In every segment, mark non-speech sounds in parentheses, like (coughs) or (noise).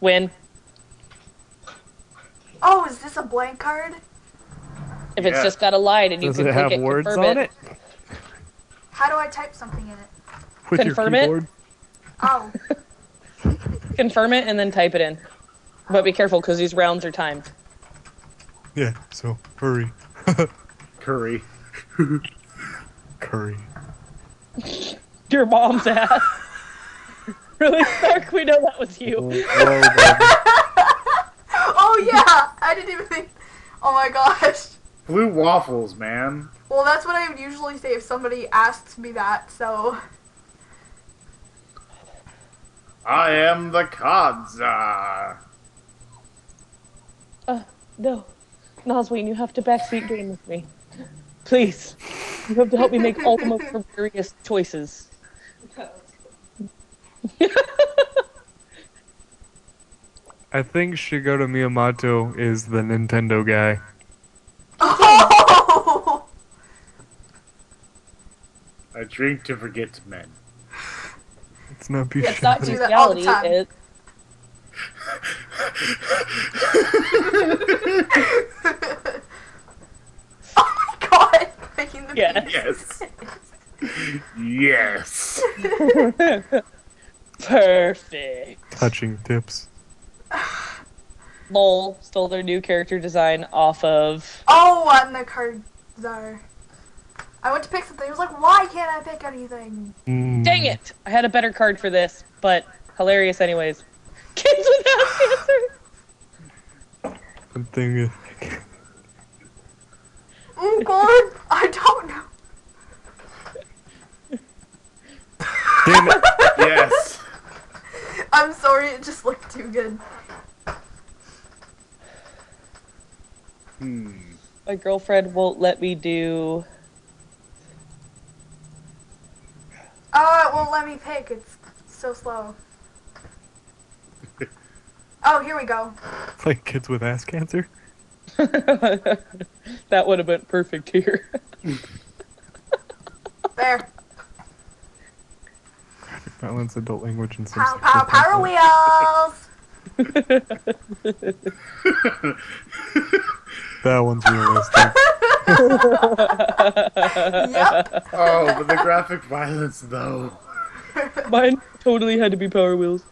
Win. Oh, is this a blank card? If it's Yeah. just got a line and you Does can it click have it, words confirm on it? How do I type something in it? With Confirm your it? keyboard? Oh, (laughs) confirm it, and then type it in. But be careful because these rounds are timed. Yeah, so hurry. (laughs) Curry. Curry. (laughs) Your mom's ass. (laughs) really, Stark? We know that was oh, you. (laughs) Oh yeah. I didn't even think. Oh my gosh. Blue waffles, man. Well, that's what I would usually say if somebody asks me that. So. I am the Kadza. Uh, no. Nosween, you have to backseat game with me. Please. You have to help me make all the most (laughs) hilarious choices. (laughs) I think Shigeru Miyamoto is the Nintendo guy. (laughs) Oh. I drink to forget men. It's not It's not do Bishani. that all the time. it, (laughs) oh my god. Making the Yeah. yes. yes. Perfect. Touching tips. Lol stole their new character design off of. Oh, and the cards are. I went to pick something. I was like, why can't I pick anything? Mm. Dang it! I had a better card for this, but hilarious anyways. (laughs) Kids without (laughs) cancer! The thing is, Oh god, I don't know. (laughs) damn it! Yes. I'm sorry, it just looked too good. Hmm. My girlfriend won't let me do. Oh, it won't let me pick. It's so slow. (laughs) Oh, here we go. Like kids with ass cancer. (laughs) that would have been perfect here. There. Violence, adult language, and some Pow, sexual pow, power wheels. (laughs) That one's realistic. Yep. Oh, but the graphic violence though. Mine totally had to be Power Wheels.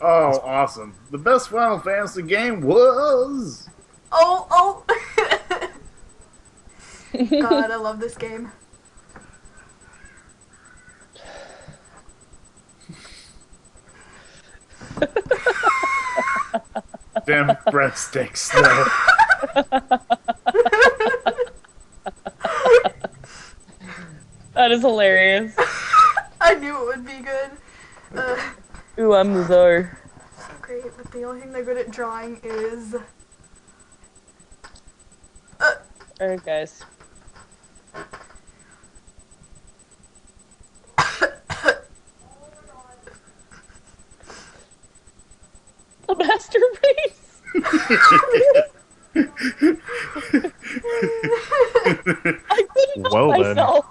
Oh, awesome. The best Final Fantasy game was. Oh, oh. (laughs) God, I love this game. Damn breadsticks though. That is hilarious. I knew it would be good. Uh, Ooh, I'm the czar. so great, but the only thing they're good at drawing is. Alright, guys. A masterpiece. I couldn't Well then. myself.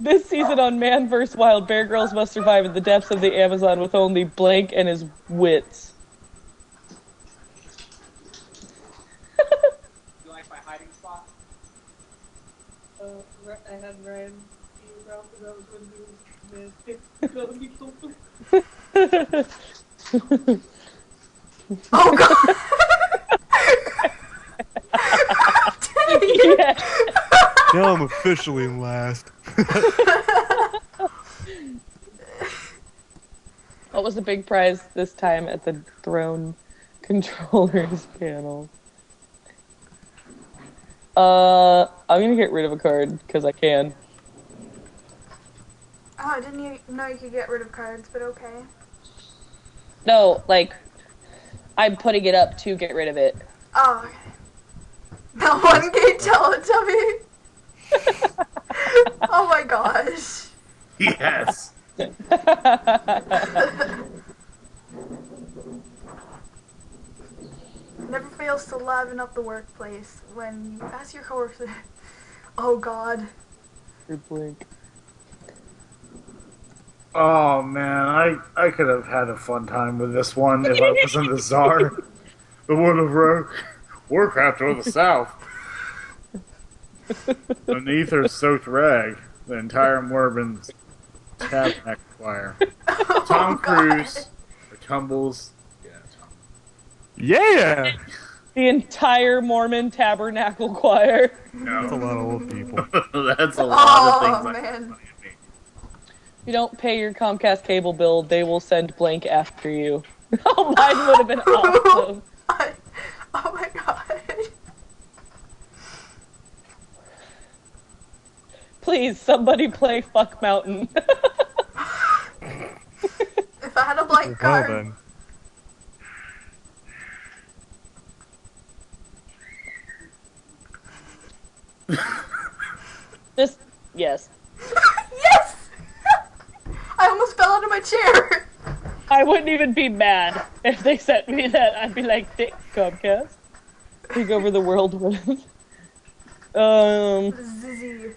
this season on Man vs. Wild, Bear Grylls must survive in the depths of the Amazon with only Blank and his wits. (laughs) You like my hiding spot? Uh, I had Ryan be around because I was going to do this. Oh God! Dang it. yeah. now I'm officially in last. What was the big prize this time at the throne (laughs) controllers panel? Uh, I'm gonna get rid of a card because I can. Oh, I didn't even know you could get rid of cards, but okay. No, like, I'm putting it up to get rid of it. Oh, okay. That (laughs) one gate Teletubby. (laughs) oh my gosh. yes. (laughs) Never fails to liven up the workplace when you ask your coworkers. Oh God. Good blink. Oh man, I I could have had a fun time with this one if I wasn't the czar. The one of War- Warcraft or the South. An ether-soaked rag, the entire Mormon tabernacle choir. Oh, Tom God. Cruise tumbles. Yeah, Tom. Yeah! The entire Mormon Tabernacle Choir. That's a lot of old people. (laughs) that's a lot Oh of things. I- oh, man. If you don't pay your Comcast cable bill, they will send blank after you. (laughs) Oh, mine would have been (laughs) oh awesome. I, (laughs) oh my god. Please, somebody play Fuck Mountain. If I had a blank Well card, then. Just, yes. yes! I almost fell out of my chair. (laughs) I wouldn't even be mad if they sent me that. I'd be like, "Dick Comcast. Take over the world with. (laughs) Um, Zizzy.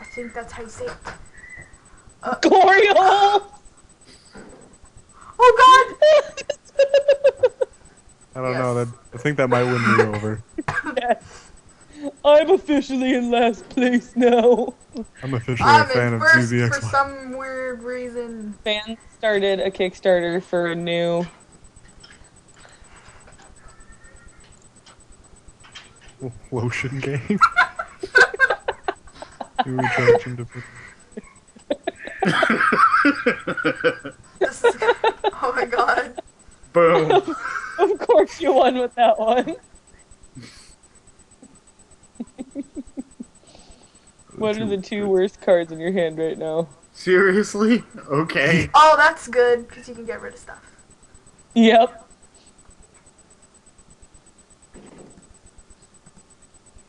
I think that's how you say it. glory hole! (laughs) Oh God! I don't Yes. know. That I think that might win me over. I'm officially in last place now. I'm officially god! a fan in of first for some weird reason. Fans started a Kickstarter for a new. (laughs) Lotion game. (laughs) you recharge into This (laughs) is, oh my god. Boom. Of course, you won with that one. (laughs) What are the two worst cards in your hand right now? Seriously? (laughs) Okay. Oh, that's good because you can get rid of stuff. Yep.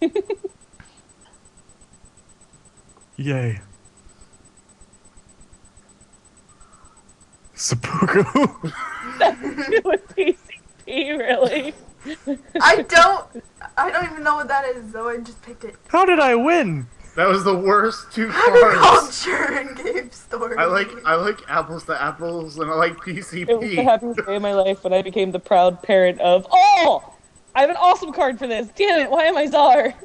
(laughs) Yay. Seppuku. With PCP, really? I don't. I don't even know what that is, though. I just picked it. How did I win? That was the worst two cards. Agriculture and game story. I like I like apples to apples and I like PCP. It was the PCP. happiest day of my life when I became the proud parent of. Oh! I have an awesome card for this. Damn it! Why am I czar?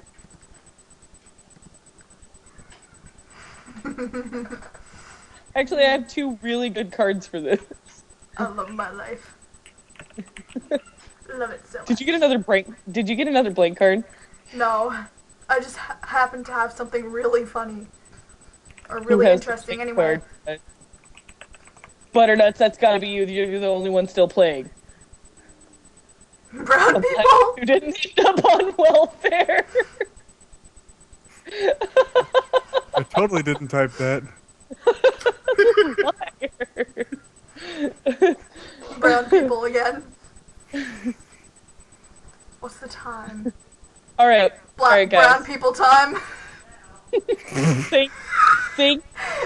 (laughs) Actually, I have two really good cards for this. I love my life. Love it so much. Did you get another blank? Did you get another blank card? No, I just ha- happen to have something really funny or really interesting blank anyway. card? Uh, Butternuts, that's gotta be you. You're the only one still playing. Brown Unless people. You didn't end up on welfare. I totally didn't type that. (laughs) Brown people again. (laughs) What's the time? (laughs) All right, Black Alright, guys. brown people time. (laughs) think, think,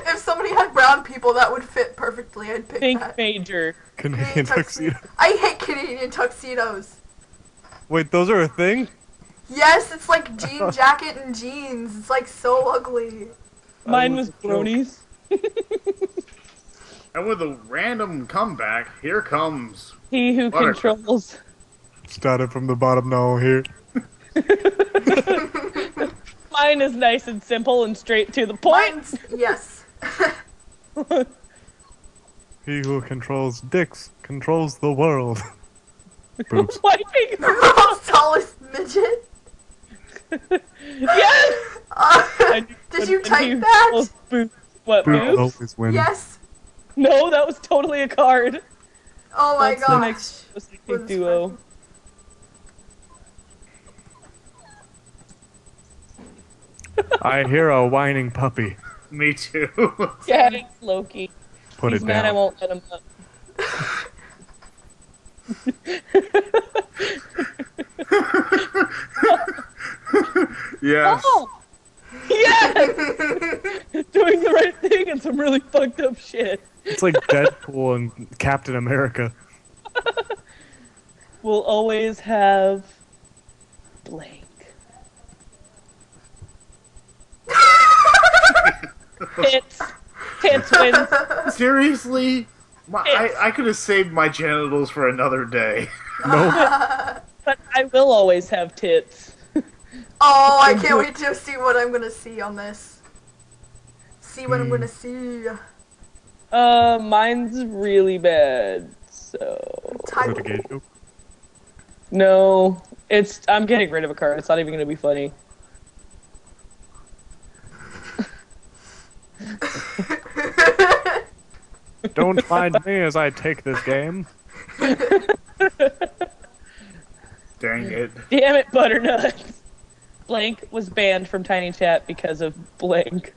If somebody had brown people, that would fit perfectly. I'd pick think that. major. Canadian tuxedo. I hate Canadian tuxedos. Wait, those are a thing? Yes, it's like (laughs) jean jacket and jeans. It's like so ugly. Mine was was bronies. And with a random comeback, here comes He who Water. controls. Started from the bottom now here. (laughs) Mine is nice and simple and straight to the point. Mine's yes. (laughs) He who controls dicks controls the world. (laughs) Boobs. Wiping the world's tallest midget. yes. Uh, did you type that? Boobs. What Boobs boobs? always win. Yes. No, that was totally a card. Oh my That's the next Was Psychic (laughs) I hear a whining puppy. me too. (laughs) Yeah, it's Loki. Put He's it mad I won't let him up. (laughs) yes. Oh! Yes! Doing the right thing and some really fucked up shit. It's like Deadpool and Captain America. We'll always have blank. Tits. Tits wins. Seriously? My, I, I could have saved my genitals for another day. (laughs) Nope. But I will always have tits. Oh, I can't wait to see what I'm gonna see on this. See what I'm Hmm. gonna see. Uh, mine's really bad. So Is Type. it a no, it's I'm getting rid of a card. It's not even gonna be funny. Don't mind me as I take this game. Dang it. Damn it, butternut. Blank was banned from Tiny Chat because of blank.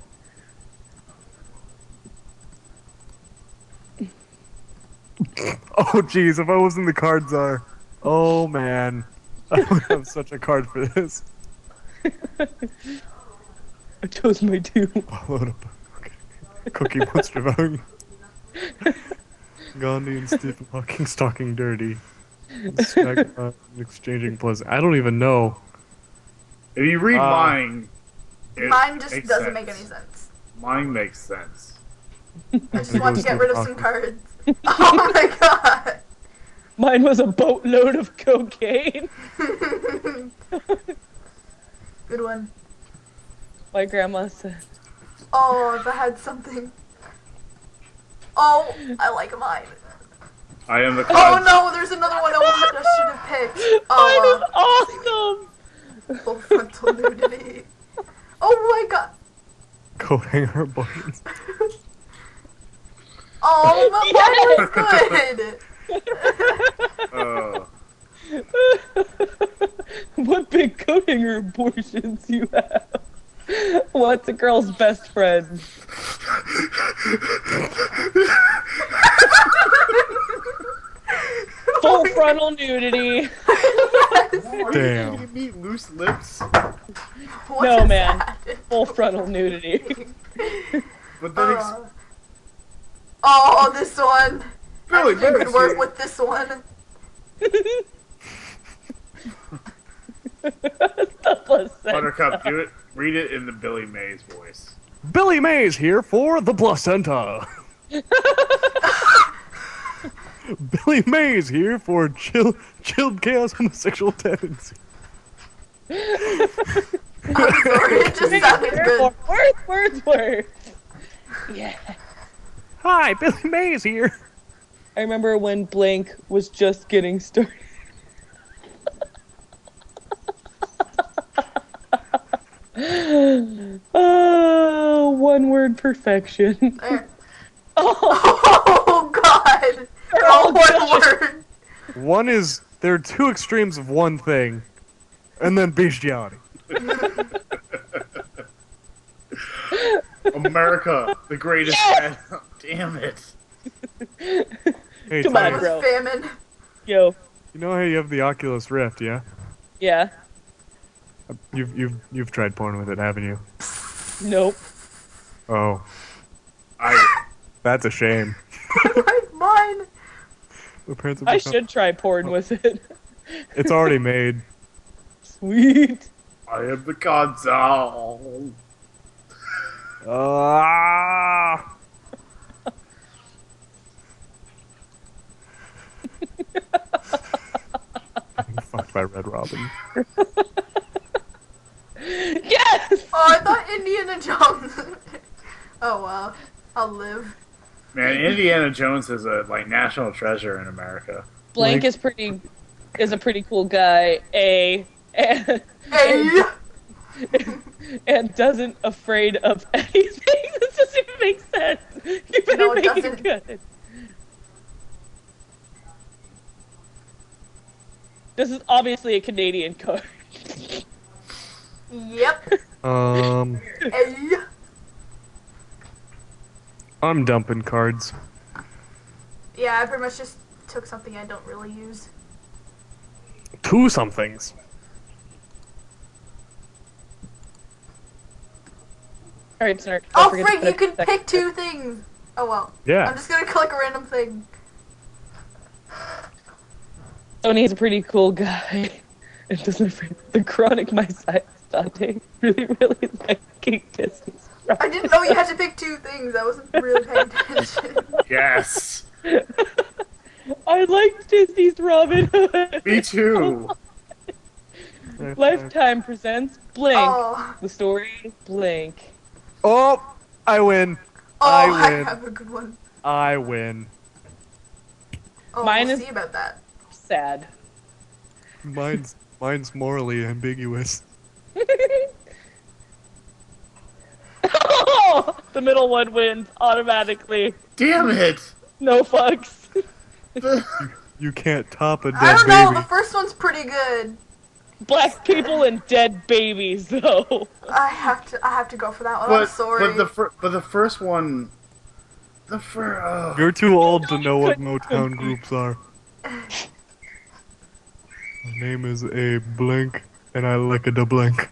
Oh jeez, if I was in the card czar. Oh man. I would have such a card for this. (laughs) I chose my two. Load up. Okay. Cookie Monster Valley. Gandhi and Stephen Hawking talking dirty. Smack- (laughs) exchanging plus. I don't even know. If you read Uh, mine, it Mine just makes doesn't make any sense. sense. Mine makes sense. (laughs) I just want to get rid of some cards. (laughs) Oh my god. Mine was a boatload of cocaine. Good one. My grandma said. Oh, if I had something. Oh, I like mine. I am the Oh no, there's another one I want. I should have picked. (laughs) Mine Oh, is awesome. uh, full frontal nudity. Oh my god. Coat hanger buttons. (laughs) Oh, but mine was good. (laughs) Uh, what big coat hanger abortions you have? (laughs) What's a girl's best friend? (laughs) Full frontal nudity. Damn. You meet loose lips, What No, man. that? Full frontal nudity. (laughs) but then ex- Uh, oh, this one. Billy I could Mays work with this one. the placenta. Buttercup, do it. Read it in the Billy Mays voice. Billy Mays here for the placenta. (laughs) Billy Mays here for chill, chilled chaos homosexual tendency. I'm sorry, it just sounded good. Words, (laughs) words, words. Yeah. Hi, Billy Mays here. I remember when Blank was just getting started. Oh, (gasps) one word perfection. (laughs) Oh, Oh god. They're Oh, all one good. word. One is there are two extremes of one thing, and then bestiality. (laughs) America, the greatest. Yes! (laughs) Damn it. Hey, Come on, bro. famine. yo, you know how you have the Oculus Rift, yeah? yeah, You've you've you've tried porn with it, haven't you? nope. Oh, I. that's a shame. (laughs) Mine. The parents have I become- should try porn with it. (laughs) It's already made. Sweet. I am the console. Ah! (laughs) Getting fucked by Red Robin. (laughs) Yes. Oh, I thought Indiana Jones. (laughs) oh wow. I'll live. Man, Indiana Jones is a like national treasure in America. Blank Blank- is pretty is a pretty cool guy. A and, Hey. (laughs) and doesn't afraid of anything. this doesn't even make sense. You better No, it make it doesn't. good. This is obviously a Canadian card. Yep. Um, Hey. I'm dumping cards. Yeah, I pretty much just took something I don't really use. Two somethings. All right, Snark. Oh, forget Frank, you can pick two things. Oh well. Yeah. I'm just gonna (laughs) click a random thing. Tony's a pretty cool guy. (laughs) It doesn't afraid the chronic myositis Dante (laughs) really, really liking distance. I didn't know you had to pick two things. I wasn't really paying attention. (laughs) Yes. (laughs) I liked Disney's Robin Hood. Me too. Lifetime presents Blink. Oh, The story Blink. Oh, I win. oh, I I, have a good one. I win. Oh, Mine we'll is- see about that. Sad. Mine's mine's morally ambiguous. The middle one wins automatically. Damn it. No fucks. (laughs) You can't top a dead I don't know. baby. The first one's pretty good. Black people and dead babies, though. I have to. I have to go for that one. I'm sorry. but the fir- but the first one, the first. Oh. You're too old to (laughs) know what Motown groups are. (laughs) My name is A Blink, and I lick a da blink.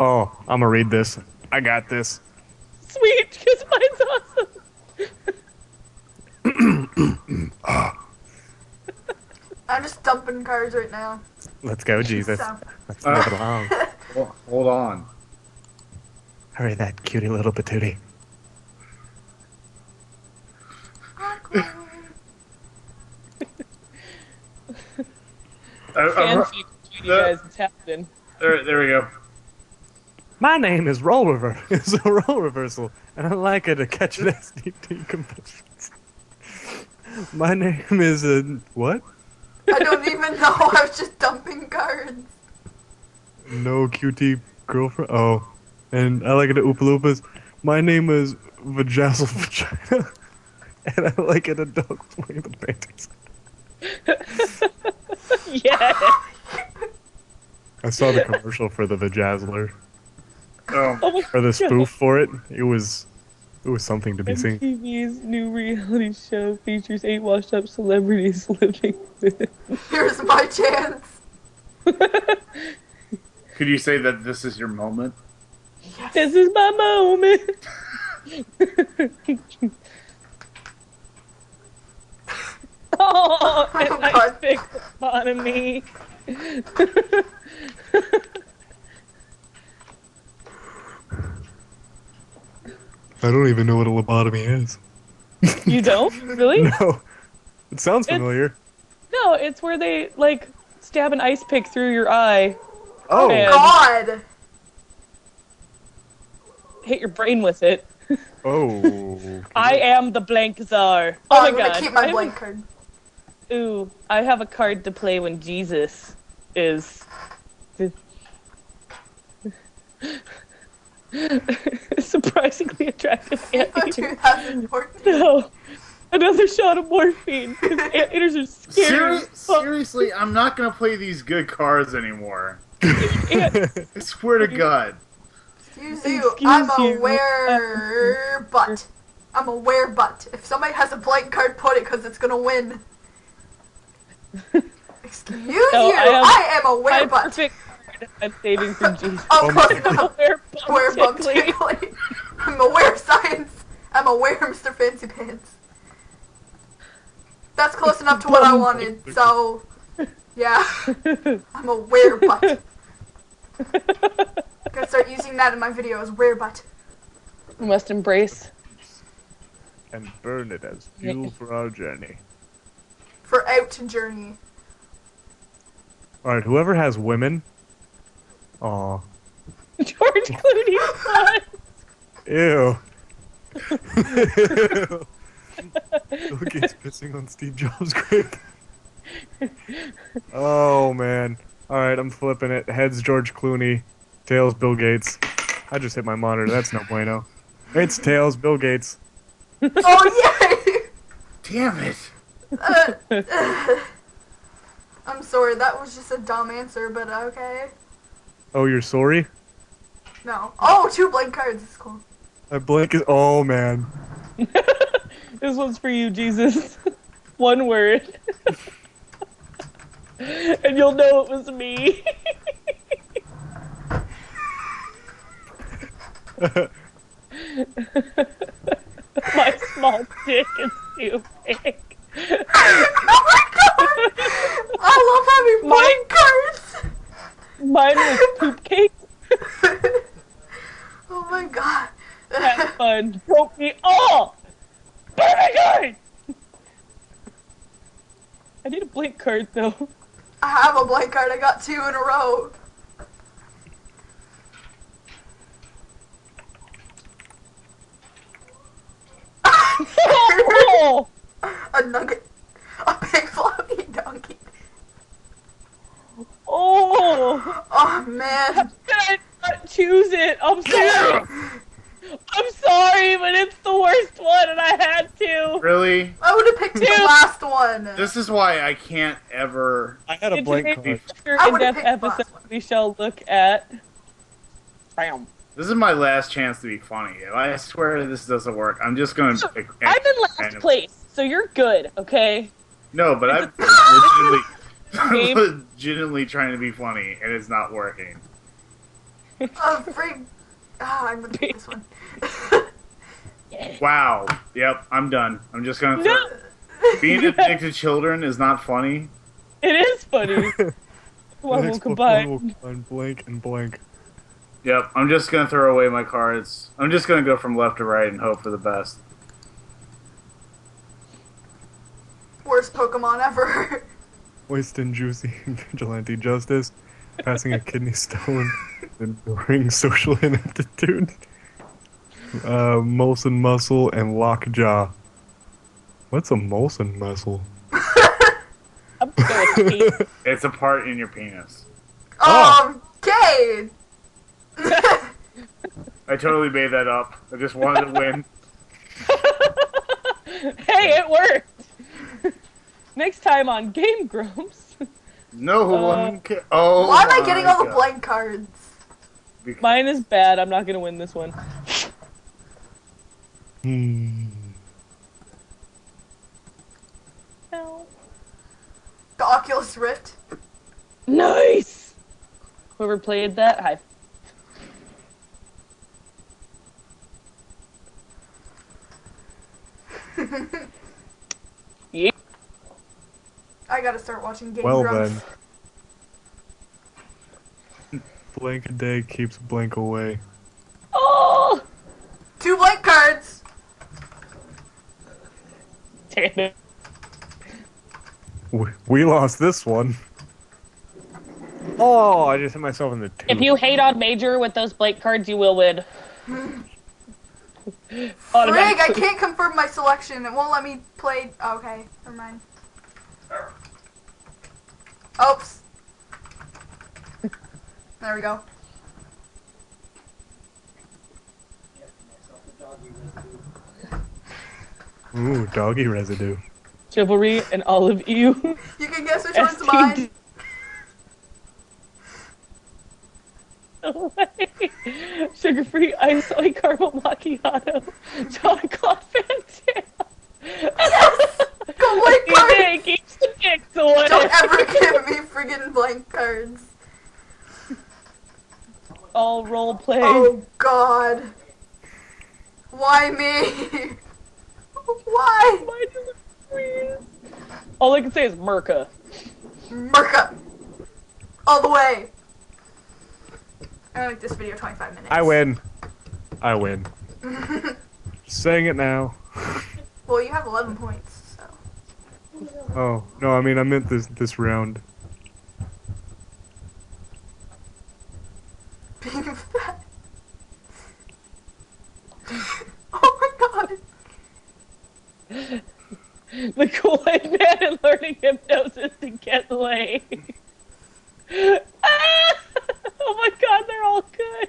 Oh, I'm gonna read this. I got this. Sweet, because mine's awesome. (coughs) I'm just dumping cards right now. Let's go, Jesus. So, Let's move it along. Well, hold on. Hurry, that cutie little patootie. awkward. I, I'm- Fancy between you guys, it's happening. there, there we go. My name is Roll Rever. (laughs) It's a role reversal, and I like it to catch an SDT conventions. My name is uh, what? I don't even know. (laughs) I was just dumping cards. No QT girlfriend. Oh, and I like it to Oompa Loompas. My name is Vajazzle Vagina, (laughs) and I like it a dog playing the paintings. Yeah. I saw the commercial for the Vajazzler, Oh, Oh or the God. spoof for it. It was, it was something to be seen. MTV's new reality show features eight washed up celebrities (laughs) living with. Here's my chance. (laughs) could you say that this is your moment? Yes. This is my moment. (laughs) Oh, oh, and Oh, I God. picked upon me. I don't even know what a lobotomy is. (laughs) you don't really? (laughs) No, it sounds It's- familiar. No, it's where they like stab an ice pick through your eye, Oh. God. hit your brain with it. (laughs) oh. I am the blank czar. Oh, Oh, my I'm gonna god. keep my I have- blank card. Ooh, I have a card to play when Jesus is. (laughs) Surprisingly attractive (laughs) FIFA anteaters. 2014. No, another shot of morphine. 'cause (laughs) Anteaters are scary. Seri- seriously, I'm not gonna play these good cards anymore. I swear to God. Excuse you. Excuse I'm a you. wear butt. I'm a wear butt. If somebody has a blank card, put it because it's gonna win. Excuse No, you. I have- I am a wear My butt. perfect card I'm saving for Jesus. Oh, Bum close enough. (laughs) Wear Wear bum tickly. tickly. I'm aware of science. I'm aware of Mr. Fancy Pants. That's close enough to what I wanted, so yeah. I'm a wear butt. Gonna start using that in my videos. Wear butt. We must embrace. and burn it as fuel for our journey. For out journey. All right, whoever has women. Aw. (laughs) George Clooney's son. Ew. (laughs) Bill Gates pissing on Steve Jobs' grave. oh man. Alright, I'm flipping it. Heads George Clooney, tails Bill Gates. I just hit my monitor, that's no bueno. It's tails Bill Gates. (laughs) Oh yay! Damn it. Uh, I'm sorry, that was just a dumb answer, but okay. Oh, you're sorry? No. Oh, two blank cards. It's cool. A blank is oh man. (laughs) This one's for you, Jesus. (laughs) One word. (laughs) and you'll know it was me. My small dick is too big. oh my god! I love having My- blank cards! Mine was poop cake. (laughs) oh my god. That fun broke me all! But my god! I need a blank card though. I have a blank card, I got two in a row. (laughs) (laughs) a nugget. A big floppy donkey. Oh! Oh man. Did I not choose it? I'm sorry. I'm sorry, but it's the worst one and I had to. Really? I would have picked the last one. This is why I can't ever. I had a blank today's card. future I in-depth picked the last episode, one. we shall look at. Bam. This is my last chance to be funny. If I swear this doesn't work, I'm just gonna pick. I'm in last random- place, so you're good, okay? No, but I'm Game. Legitimately, legitimately trying to be funny, and it's not working. Oh, freak. Ah, I'm gonna pick this one. (laughs) Wow. Yep, I'm done. I'm just gonna. No, Being (laughs) addicted to children is not funny. it is funny. (laughs) The Well, we'll next Pokemon combine. will combine blank and blank. Yep, I'm just gonna throw away my cards. I'm just gonna go from left to right and hope for the best. Worst Pokemon ever. Wasting juicy (laughs) vigilante justice, passing a kidney (laughs) stone, enduring social ineptitude, uh, Molson muscle, and lockjaw. What's a Molson muscle? I'm going with Pete. (laughs) It's a part in your penis. Oh. Okay. I totally made that up. I just wanted to win. hey, it worked. Next time on Game Grumps, (laughs) No Uh, one ca- Oh. Why am I getting my all the blank cards? Because- mine is bad. I'm not gonna win this one. Hmm. (laughs) No. The Oculus Rift. Nice. Whoever played that, hi. (laughs) Yeah. I gotta start watching Game Well Grumps. then. Blank a day keeps blank away. Oh, Two blank cards. damn it. We, we lost this one. Oh, I just hit myself in the tooth. If you hate on Major with those blank cards, you will win. (laughs) Frig, I can't confirm my selection. It won't let me play. oh, okay, never mind. Oops. There we go. Ooh, doggy residue. Chivalry and all of you. You can guess which (laughs) one's mine. (laughs) Sugar free ice soy caramel macchiato. (laughs) Chocolate Fanta. Go blank You cards. think keeps the kicks away. Don't ever give me friggin' blank cards. All role play. Oh God. Why me? Why? Why does it? All I can say is Merca. Merca. All the way. I'm gonna make this video 25 minutes. I win. I win. (laughs) Saying it now. well, you have 11 points, so. Oh no, I mean I meant this this round. Being (laughs) fat. oh my god. (laughs) The Kool-Aid Man and learning hypnosis to get laid. Ah! (laughs) Oh my god, they're all good.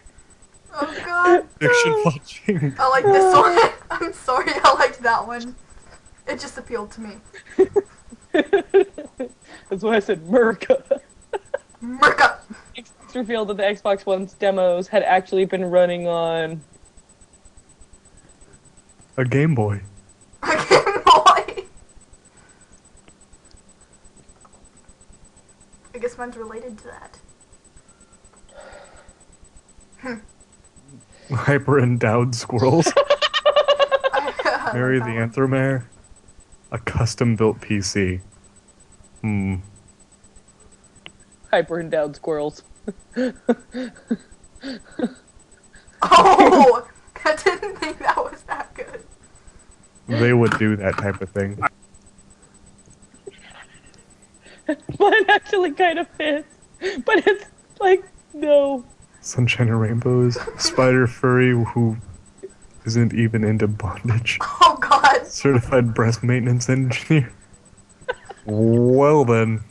Oh god. Fiction watching. I like this one. I'm sorry, I liked that one. It just appealed to me. (laughs) That's why I said Merca. Merca. It's revealed that the Xbox One's demos had actually been running on A Game Boy. A Game Boy. I guess mine's related to that. Hyper endowed squirrels. Hmm. (laughs) I Mary the like that. Anthromare. A custom built PC. Hmm. hyper endowed squirrels. (laughs) Oh! I didn't think that was that good. they would do that type of thing. (laughs) Mine actually kind of fits, but it's like no. Sunshine and Rainbows, Spider Furry who isn't even into bondage, (laughs) Oh god. Certified breast maintenance engineer. Well then.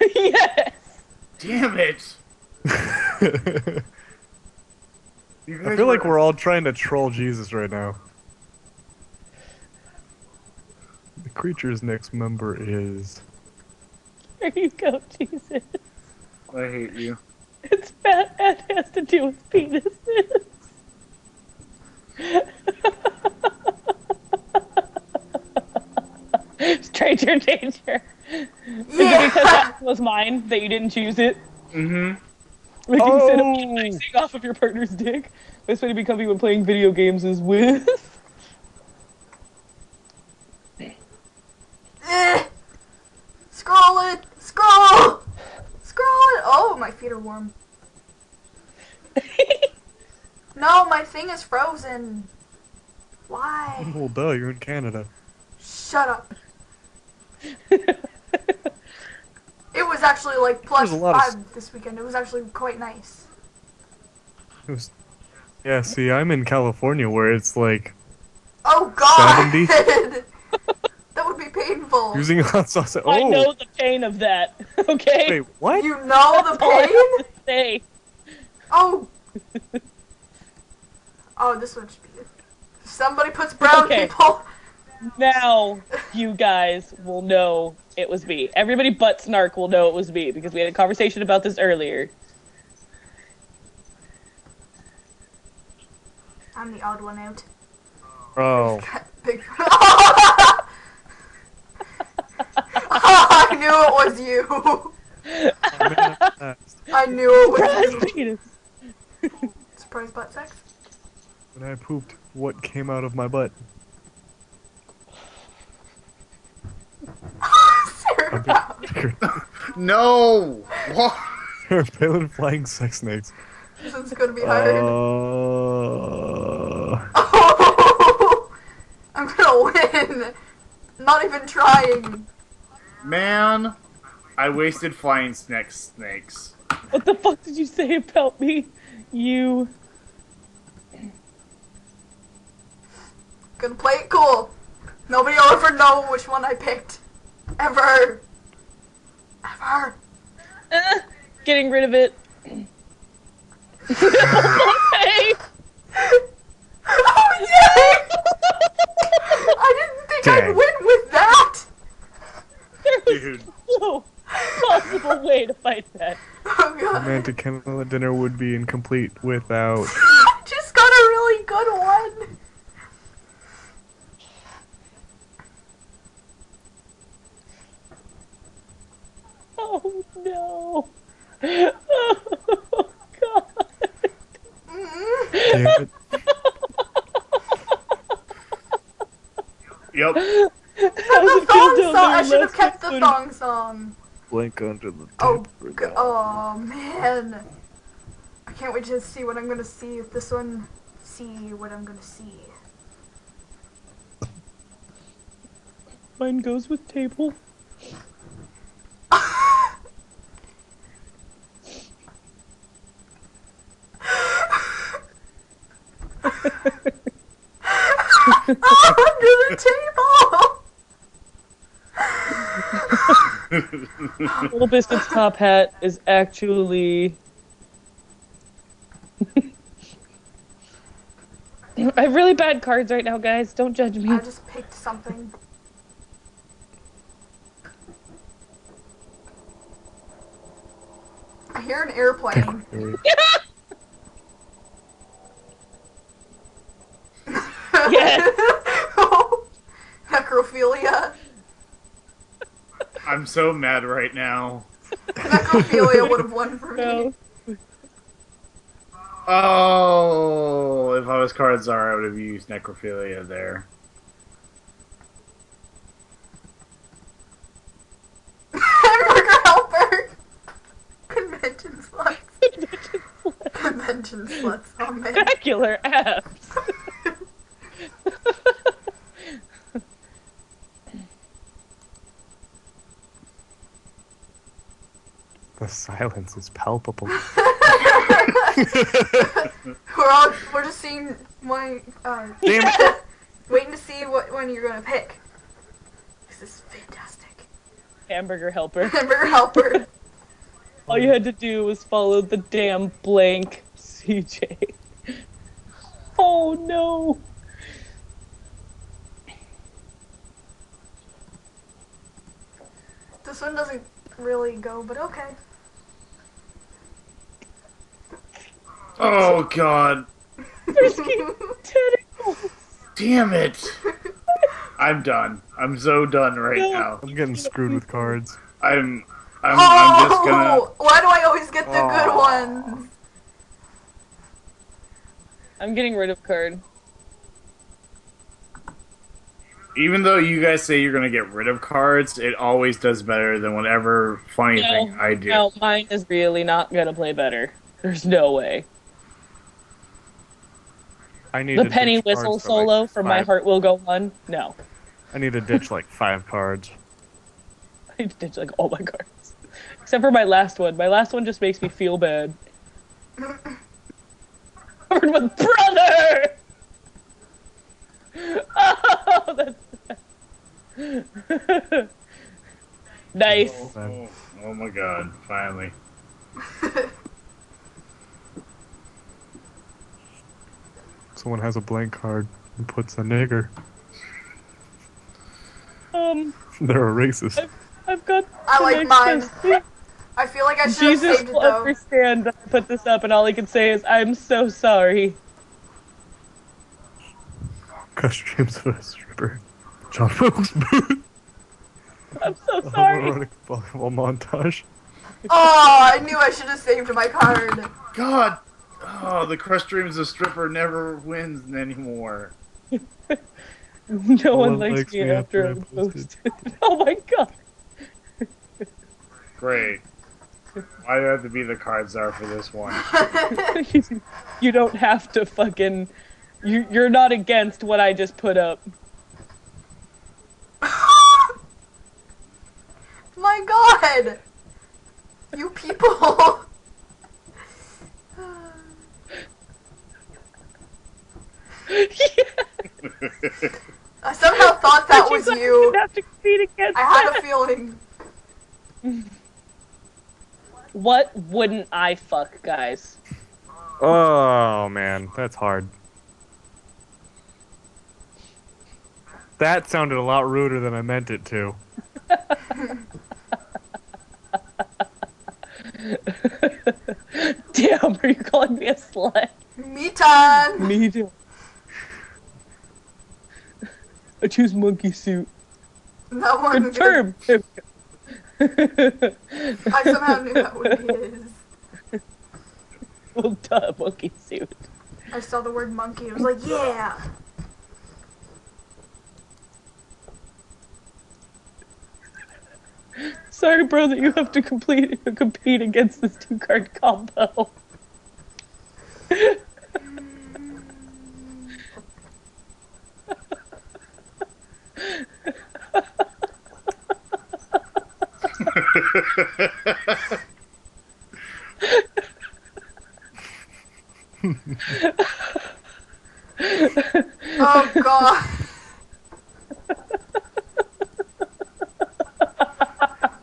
(laughs) yes. Damn it! (laughs) I You guys feel like were- we're all trying to troll Jesus right now. The creature's next member is. There you go, Jesus. I hate you. It's fat and has to do with penises. (laughs) Stranger (laughs) danger. (laughs) Is it because that was mine that you didn't choose it? Mm-hmm. Like instead of Oh. icing off of your partner's dick, best way to become when playing video games is with. (laughs) Eh. Scroll it. Scroll. Scroll it. Oh, my feet are warm. No, my thing is frozen. Why? Well, duh, you're in Canada. Shut up. (laughs) It was actually like plus There's a lot of five this weekend. It was actually quite nice. It was... Yeah, see, I'm in California where it's like Oh god! 70? (laughs) that would be painful. using hot sauce. Oh, I know the pain of that. (laughs) Okay. wait, what? You know the That's all I pain? have to say. Oh. Oh, this one should be good. Somebody puts brown Okay. people. Now you guys will know it was me. Everybody but Snark will know it was me because we had a conversation about this earlier. I'm the odd one out. Oh, Big. (laughs) I knew it was you. (laughs) I knew it was Surprise you. penis. Surprise butt sex. when I pooped, what came out of my butt? (laughs) No! What? Pale flying sex snakes. This one's gonna be hard. Uh, (laughs) I'm gonna win. Not even trying. Man, I wasted flying snake snakes. What the fuck did you say about me? You. Gonna play it cool. Nobody will ever know which one I picked. Ever. Ever. Uh, getting rid of it. (laughs) hey! oh yay! I didn't think I'd win with that. There was Dude. no possible way to fight that. Oh god. romantic candlelit dinner would be incomplete without. (laughs) Just got a really good one. Oh no. Oh god. Mm. Damn it. Yep. How The does it feel thong down song. I there should have kept the footed? thong song. Blank under the Oh, g- oh man. I can't wait to see what I'm gonna see with this one. See what I'm gonna see. Mine goes with table. Under the table. Little Biscuit's top hat is actually. (laughs) I have really bad cards right now, guys. Don't judge me. I just picked something. I hear an airplane. (laughs) Yes. (laughs) Oh, necrophilia. I'm so mad right now. Necrophilia would have won for me. No. Oh, if I was cards are, I would have used necrophilia there. (laughs) Hamburger helper. Convention sluts. (laughs) Convention sluts. Oh man. Spectacular abs. Silence is palpable. (laughs) (laughs) We're all we're just seeing my uh, Damn (laughs) waiting to see what one you're gonna pick. This is fantastic. Hamburger helper. Hamburger helper. All you had to do was follow the damn blank CJ. Oh no. This one doesn't really go, but okay. Oh god. Frisky tentacles. Damn it. I'm done. I'm so done right No. now. I'm getting screwed with cards. I'm I'm, I'm just gonna Oh, why do I always get the good oh. ones? I'm getting rid of card. even though you guys say you're gonna get rid of cards, it always does better than whatever funny No, thing I do. No, mine is really not gonna play better. There's no way. I need The penny whistle cards for, like, solo for My Heart Will Go On. No. I need to ditch like five cards. (laughs) I ditched like all my cards. Except for my last one. My last one just makes me feel bad. (laughs) Covered with brother! (laughs) Oh, that's sad. nice. Oh, oh my god, finally. Someone has a blank card and puts a nigger. Um, They're a racist. I've got. I like mine. I feel like I should have Jesus saved it will though. understand that I put this up, and all he can say is, "I'm so sorry." Costumes of a stripper. John Wilkes Booth. I'm so A sorry. homoerotic volleyball montage. Oh, I knew I should have saved my card. God! Oh, the Crush Dreams of Stripper never wins anymore. (laughs) No one one likes, likes me me after after I I'm posted. posted. (laughs) oh my god. Great. Why do I have to be the card czar for this one? (laughs) you don't have to fucking. You, you're not against what I just put up. my god! You people! I somehow thought that (laughs) was You you. didn't have to compete against I had that. a feeling. What wouldn't I fuck, guys? Oh man, that's hard. That sounded a lot ruder than I meant it to. (laughs) Damn, are you calling me a slut? Me time! Me too. I choose monkey suit. That one. Confirm. (laughs) I somehow knew that would be his. well, duh, monkey suit. I saw the word monkey. I was like, yeah! Sorry, bro, that you have to complete compete against this two card combo. Oh god.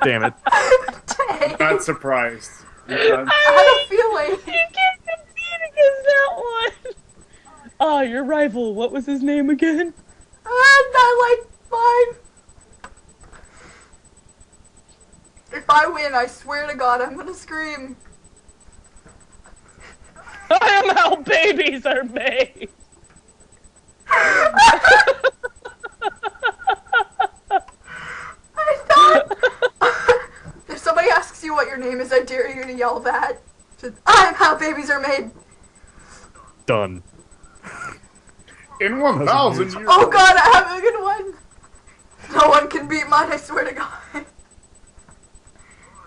Damn it. Dang. Not surprised. You're not- I had a feeling. You can't compete against that one. Ah, your rival. What was his name again? And I like mine. If I win, I swear to God, I'm gonna scream. (laughs) I am how babies are made. I thought. (laughs) if somebody asks you what your name is, I dare you to yell that. Just, I'm how babies are made. Done. In 1,000 years. Oh God, I have a good one. No one can beat mine. I swear to God.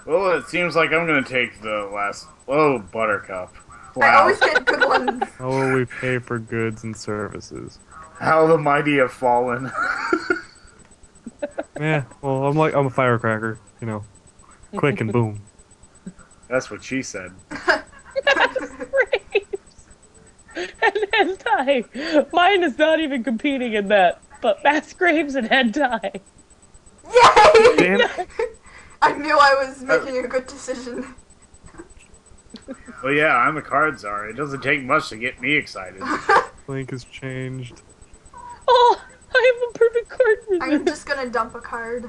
Well, it seems like I'm gonna take the last. Oh, Buttercup. I always get good ones. (laughs) How will we pay for goods and services? How the mighty have fallen. Yeah, (laughs) (laughs) well, I'm like I'm a firecracker, you know, quick and boom. That's what she said. Graves and hentai. Mine is not even competing in that, but mass graves and head hentai. Yay! Damn. I knew I was oh. making a good decision. Well, yeah, I'm a card czar. It doesn't take much to get me excited. (laughs) Link has changed. Oh, I have a perfect card for I'm just gonna dump a card.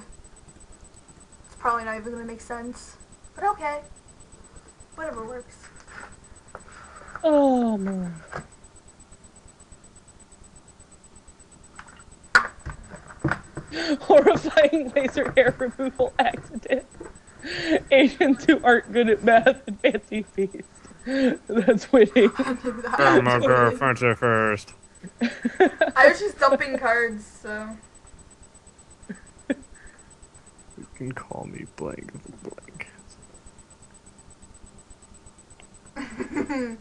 It's probably not even gonna make sense. But okay. Whatever works. Oh man. (laughs) Horrifying laser hair removal accident. Asians who aren't good at math and fancy feast. That's winning. I'm a girlfriend first. (laughs) I was just dumping cards, so. You can call me blank blank. (laughs)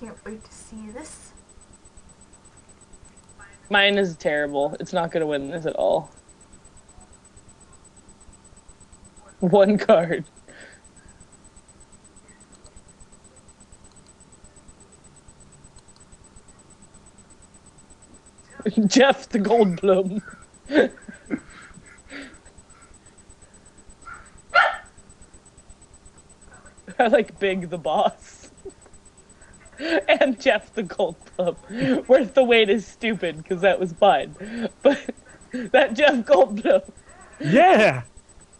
Can't wait to see this. Mine is terrible. It's not gonna win this at all. One card. (laughs) Jeff the Goldblum. (laughs) I like Big the Boss. (laughs) and Jeff the Goldblum. Where the wait is stupid, because that was fine. But that Jeff Goldblum. Yeah!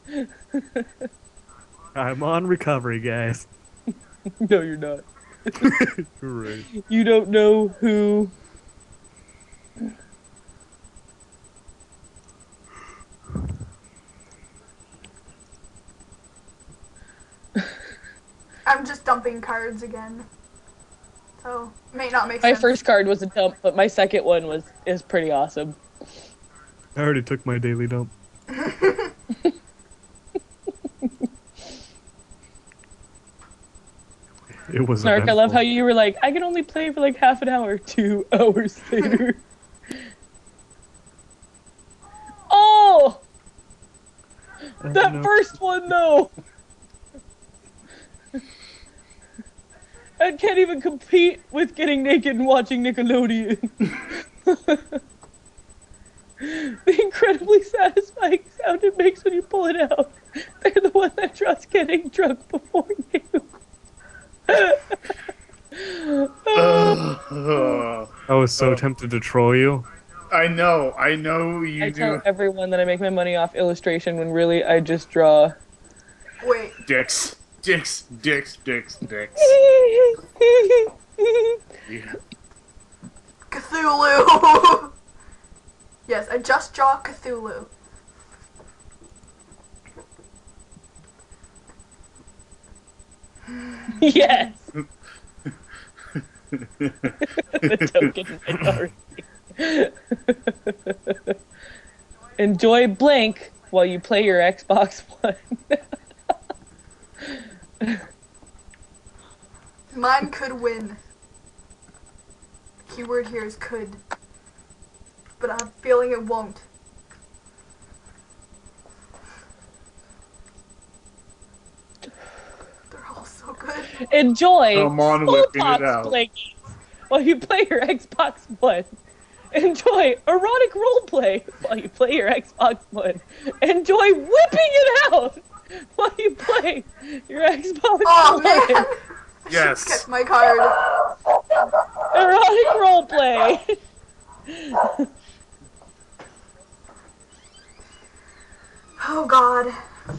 (laughs) I'm on recovery, guys. No, you're not. (laughs) Right. You don't know who. I'm just dumping cards again. So, may not make My sense. first card was a dump, but my second one was is pretty awesome. I already took my daily dump. (laughs) It was Snark, I love how you were like, I can only play for like half an hour, two (laughs) hours later. (laughs) oh! I That know. first one, though! I can't even compete with getting naked and watching Nickelodeon. (laughs) the incredibly satisfying sound it makes when you pull it out. They're the one that trusts getting drunk before you. Ugh. (laughs) I was so Oh. tempted to troll you. I know, I know you I tell everyone that I make my money off illustration when really I just draw. Wait, Dicks, dicks, dicks, dicks, dicks. (laughs) (laughs) Yeah. Cthulhu! yes, I just draw Cthulhu. yes. (laughs) the token minority. Enjoy Blink while you play your Xbox One. Mine could win. The keyword here is could. But I have a feeling it won't. They're all so good. Enjoy Come on, whipping it out. blankies while you play your Xbox One. Enjoy erotic roleplay while you play your Xbox One. Enjoy whipping it out (laughs) while you playing? your Xbox Oh One. man! (laughs) Yes. Kept my card. Erotic roleplay. (laughs) Oh god.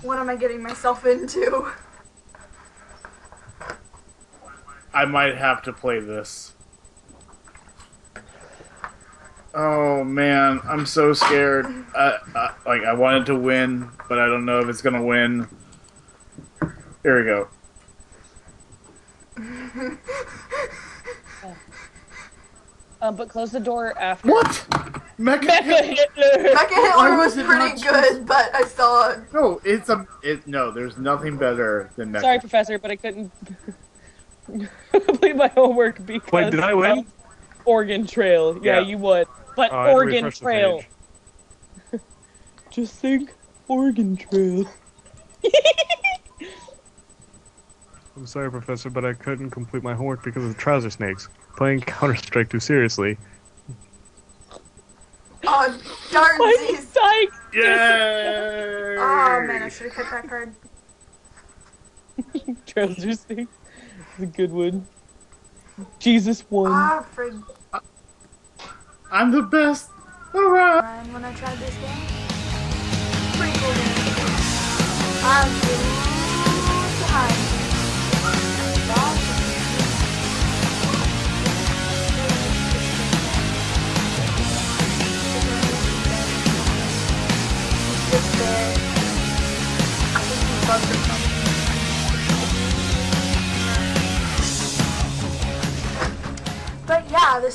What am I getting myself into? I might have to play this. Oh man, I'm so scared. Uh, uh, like I wanted to win, but I don't know if it's gonna win. Here we go. (laughs) Um, but close the door after. What? Mecha? Mecha Hitler. Mecha Hitler was was pretty not good, but I saw it. No, it's a. It no. There's nothing better than Mecha. Sorry, Professor, but I couldn't (laughs) complete my homework because Wait, did I win? Oregon Trail. Yeah, Yeah. you would. But I had to Oregon Trail. (laughs) Just think Oregon Trail. (laughs) I'm sorry, Professor, but I couldn't complete my homework because of the trouser snakes. Playing Counter Strike too seriously. Oh, Why is darnsies. dying? Yay! Oh man, I should have kept that card. (laughs) Trouser snake. It's a good one. Jesus won. Ah, frig. I'm the best. Alright. When I this game, But yeah, this